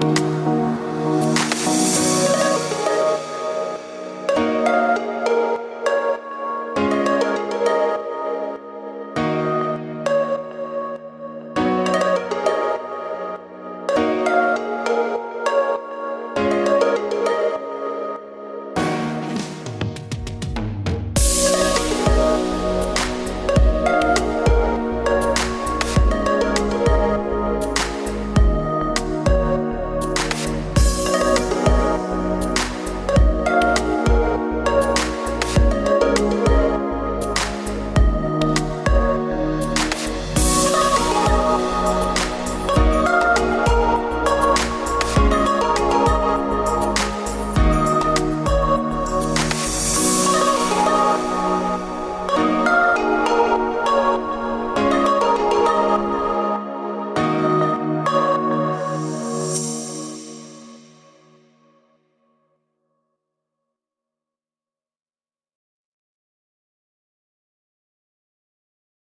Bye.